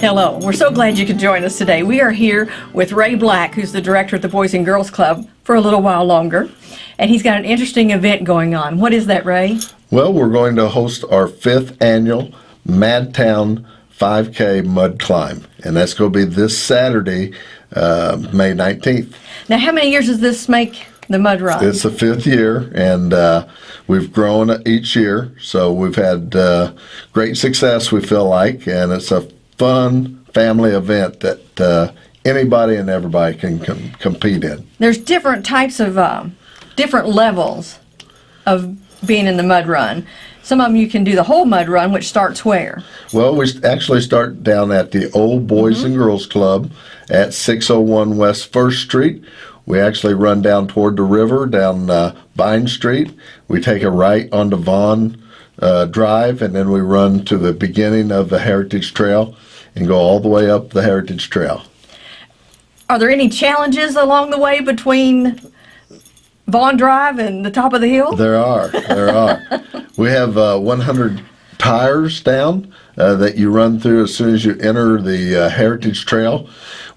Hello, we're so glad you could join us today. We are here with Ray Black, who's the director at the Boys and Girls Club, for a little while longer. And he's got an interesting event going on. What is that, Ray? Well, we're going to host our fifth annual Madtown 5K Mud Climb, and that's going to be this Saturday, uh, May 19th. Now, how many years does this make the mud run? It's the fifth year, and uh, we've grown each year, so we've had uh, great success, we feel like, and it's a fun family event that uh, anybody and everybody can com- compete in. There's different types of, um, different levels of being in the mud run. Some of them you can do the whole mud run, which starts where? Well, we actually start down at the Old Boys and Girls Club at 601 West First Street. We actually run down toward the river, down uh, Vine Street. We take a right onto Vaughn uh, Drive, and then we run to the beginning of the Heritage Trail and go all the way up the Heritage Trail. Are there any challenges along the way between Vaughn Drive and the top of the hill? There are, there are. we have uh, 100 tires down uh, that you run through as soon as you enter the uh, Heritage Trail.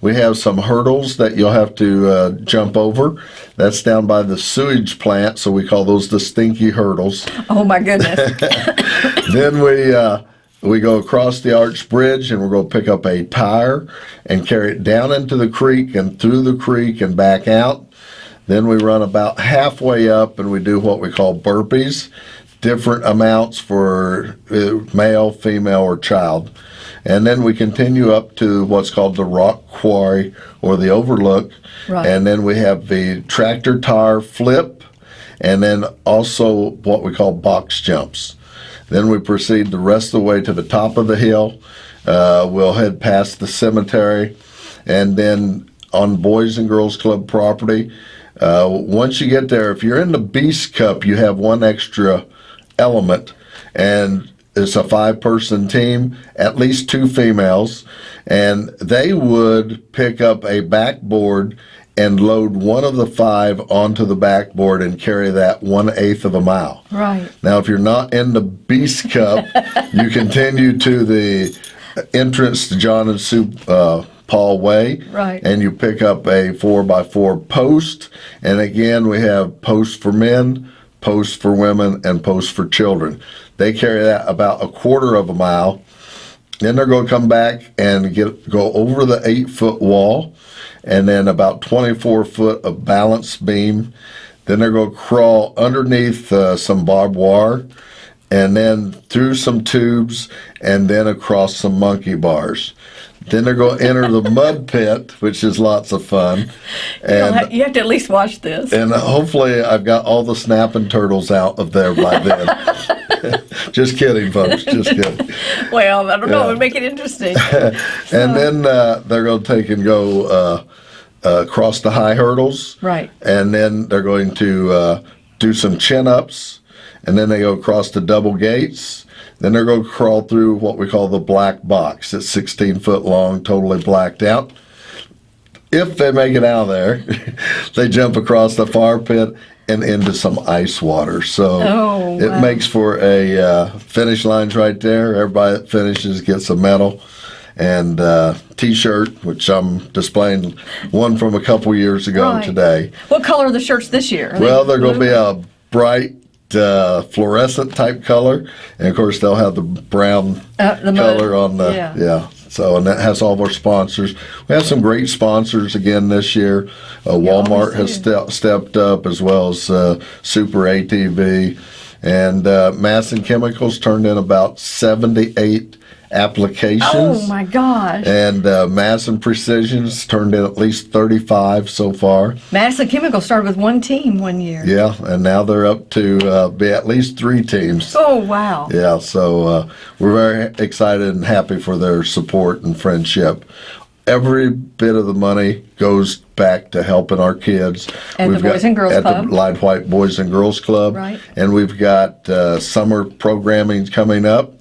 We have some hurdles that you'll have to uh, jump over. That's down by the sewage plant, so we call those the stinky hurdles. Oh my goodness. then we uh, we go across the arch bridge and we're going to pick up a tire and carry it down into the creek and through the creek and back out. Then we run about halfway up and we do what we call burpees, different amounts for uh, male, female, or child. And then we continue up to what's called the rock quarry or the overlook. Right. And then we have the tractor tire flip and then also what we call box jumps. Then we proceed the rest of the way to the top of the hill. Uh, we'll head past the cemetery and then on Boys and Girls Club property. Uh, once you get there, if you're in the Beast Cup, you have one extra element, and it's a five person team, at least two females, and they would pick up a backboard and load one of the five onto the backboard and carry that one eighth of a mile. right. Now, if you're not in the Beast Cup, you continue to the entrance to John and Sue uh, Paul Way. Right. And you pick up a four by four post. And again, we have posts for men, posts for women, and posts for children. They carry that about a quarter of a mile. Then they're going to come back and get go over the eight foot wall, and then about 24 foot of balance beam. Then they're going to crawl underneath uh, some barbed wire, and then through some tubes, and then across some monkey bars. Then they're going to enter the mud pit, which is lots of fun. And you have to at least watch this. and hopefully I've got all the snapping turtles out of there by then. just kidding, folks. Just kidding. Well, I don't know. It would make it interesting. And then uh, they're going to take and go uh, uh, across the high hurdles. Right. And then they're going to uh, do some chin ups. And then they go across the double gates. Then they're going to crawl through what we call the black box. It's 16 foot long, totally blacked out. If they make it out of there, they jump across the fire pit and into some ice water. So Oh, it wow. makes for a uh, finish lines right there. Everybody that finishes gets a medal and uh, T-shirt, which I'm displaying one from a couple years ago Right. today. what color are the shirts this year? Are Well, they're going to be a bright uh, fluorescent type color, and of course they'll have the brown Uh, the mud. color on the Yeah. yeah. So and that has all of our sponsors. We have some great sponsors again this year. Uh, Walmart has ste- stepped up as well as uh, Super ATV, and uh, and Chemicals turned in about seventy-eight applications. Oh my gosh. And uh, Masson Precisions turned in at least 35 so far. Madison Chemical started with one team one year. Yeah, and now they're up to uh, be at least three teams. Oh wow. Yeah, so uh, we're very excited and happy for their support and friendship. Every bit of the money goes back to helping our kids. And the Boys and Girls at Club. the Lide White Boys and Girls Club. Right. And we've got uh, summer programming coming up.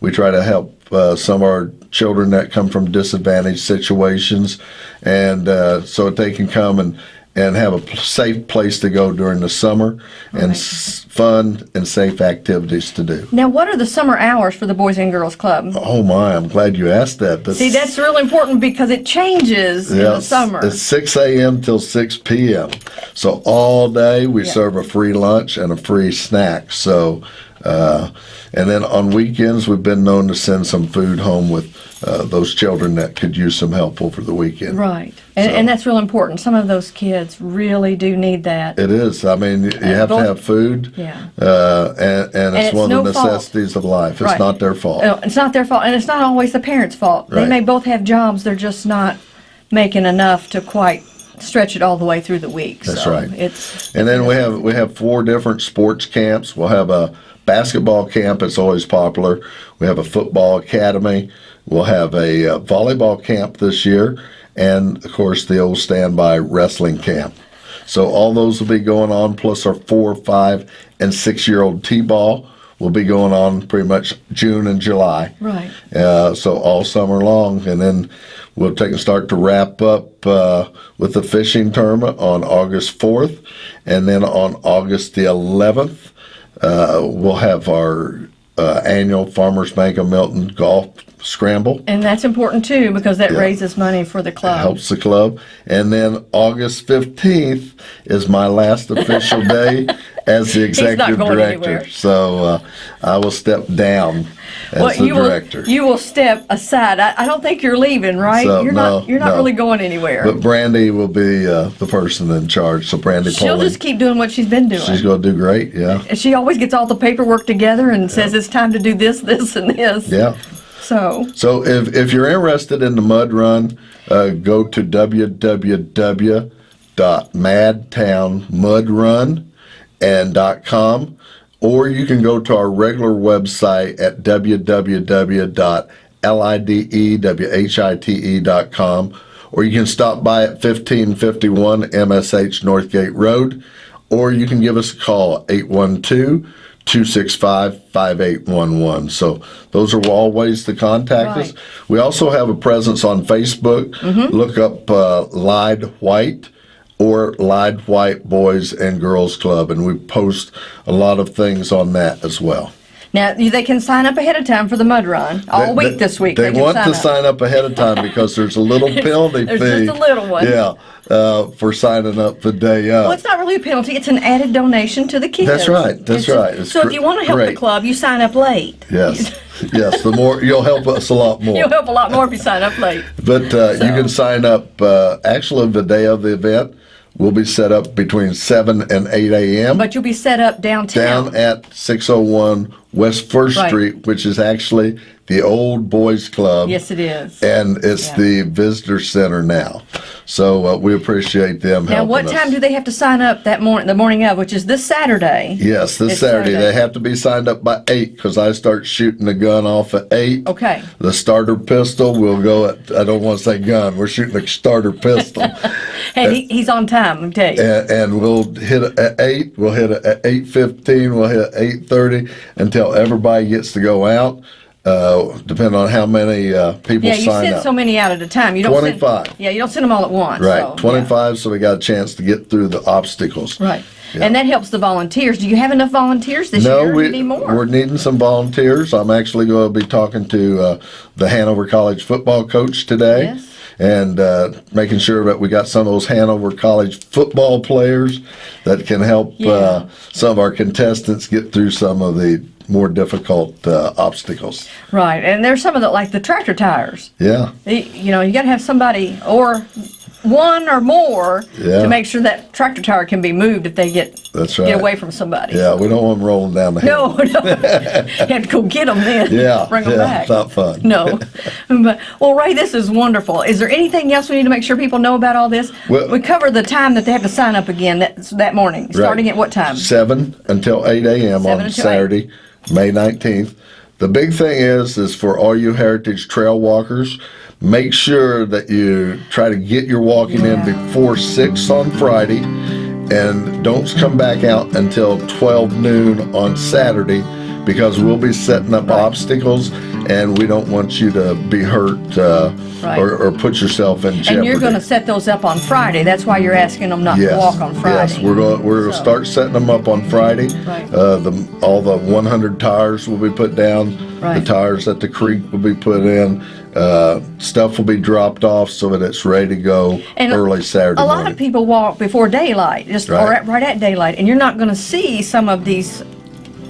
We try to help uh, some of our children that come from disadvantaged situations, and uh, so they can come and and have a safe place to go during the summer and Right. s- fun and safe activities to do. Now, what are the summer hours for the Boys and Girls Club? Oh my, I'm glad you asked that. See, that's really important because it changes in the summer. It's 6 a.m. till 6 p.m. So all day we Yeah. serve a free lunch and a free snack. So, uh, and then on weekends we've been known to send some food home with uh, those children that could use some help over the weekend. Right. And, So- and that's real important. Some of those kids really do need that. It is. I mean, you have to have food, Yeah. uh, and, and it's it's one of the no fault. necessities of life. It's Right. not their fault. No, it's not their fault, and it's not always the parents' fault. They may both have jobs, they're just not making enough to quite stretch it all the way through the week. That's so right. It's And then we have we have four different sports camps. We'll have a basketball camp. It's always popular. We have a football academy. We'll have a uh, volleyball camp this year, and of course the old standby wrestling camp. So all those will be going on. Plus our four, five, and six-year-old t-ball will be going on pretty much June and July. right. Uh, so all summer long, and then we'll take and start to wrap up uh, with the fishing tournament on August 4th, and then on August the 11th, uh, we'll have our uh, annual Farmers Bank of Milton Golf Scramble. And that's important too because that Yeah. raises money for the club. Helps the club, and then August 15th is my last official day as the executive director. anywhere. So uh, I will step down as Well, the you director. will you will step aside. I, I don't think you're leaving, right? So, you're no, not you're not no. really going anywhere. But Brandy will be uh, the person in charge. So Brandy She'll Poling, just keep doing what she's been doing. she's going to do great. Yeah, And she always gets all the paperwork together and says it's time to do this, this, and this. yeah. So So if if you're interested in the mud run, uh, go to www.madtownmudrun and .com, or you can go to our regular website at www.lidewhite.com, or you can stop by at 1551 MSH Northgate Road, or you can give us a call 812 265 5811. So those are all ways to contact us. We also have a presence on Facebook. Look up uh, Lide White or Lide White Boys and Girls Club, and we post a lot of things on that as well. now they can sign up ahead of time for the mud run all They- week they- this week. They, can want to up. sign up ahead of time because there's a little penalty There's fee. just a little one. Yeah, uh, for signing up the day Well, it's not really a penalty. It's an added donation to the kids. That's right, that's It's- right. It's so if you want to help the club, you sign up late. Yes, yes. The more you'll help us a lot more. You'll help a lot more if you sign up late. But uh, you can sign up. Uh, actually, the day of the event will be set up between seven and eight a.m. But you'll be set up downtown. down at 601 West First Right. Street, which is actually the old boys club. yes, it is. And it's Yeah. the visitor center now. So uh, we appreciate them Now, what us. time do they have to sign up that morning? The morning of, which is this Saturday. Yes, this Saturday. Saturday. They have to be signed up by 8 because I start shooting the gun off at 8. Okay. The starter pistol will go at, I don't want to say gun, we're shooting a starter pistol. Hey, he, he's on time. Let me tell you. and, and we'll hit at eight. We'll hit it at eight fifteen. We'll hit eight thirty until everybody gets to go out. Uh, depending on how many uh, people yeah, you sign send up. so many out at a time. You don't send- 25. yeah, you don't send them all at once. right, so, yeah. twenty-five. So we got a chance to get through the obstacles. Right. Yeah. And that helps the volunteers. Do you have enough volunteers this No, year? we, need more? we're needing some volunteers. I'm actually going to be talking to uh, the Hanover College football coach today. Yes. And uh, making sure that we got some of those Hanover College football players that can help Yeah. uh, some of our contestants get through some of the more difficult uh, obstacles. Right. And there's some of the, like the tractor tires. Yeah, You know, you got to have somebody or one or more Yeah. to make sure that tractor tire can be moved if they get That's right. get away from somebody. yeah. We don't want them rolling down the hill. No, no. you have to go get them then. Yeah, Bring them yeah, back. it's not fun. No. but, well, Ray, this is wonderful. Is there anything else we need to make sure people know about all this? Well- we cover the time that they have to sign up again that, that morning. Starting at what time? Seven until eight a.m. On Saturday, May nineteenth. The big thing is, is for all you Heritage Trail walkers, make sure that you try to get your walking in before six on Friday, and don't come back out until twelve noon on Saturday, because we'll be setting up obstacles and we don't want you to be hurt uh, Right. or, or put yourself in jeopardy. And you're going to set those up on Friday. That's why you're asking them not Yes, to walk on Friday. Yes, we're going, we're So- start setting them up on Friday. Right. Uh, the, all the 100 tires will be put down. Right. The tires at the creek will be put in. Uh, stuff will be dropped off so that it's ready to go And early Saturday A lot morning. of people walk before daylight, just or Right. at, right at daylight, and you're not going to see some of these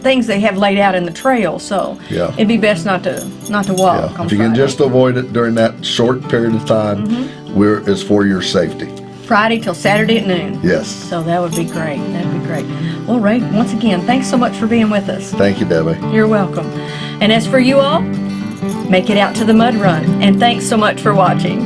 things they have laid out in the trail. So Yeah. it'd be best not to not to walk Yeah, if you can just avoid it during that short period of time, Mm-hmm. we're, it's for your safety. Friday till Saturday at noon. Yes. So that would be great. That'd be great. Well, Ray, once again, thanks so much for being with us. Thank you, Debbie. You're welcome. And as for you all, make it out to the mud run. And thanks so much for watching.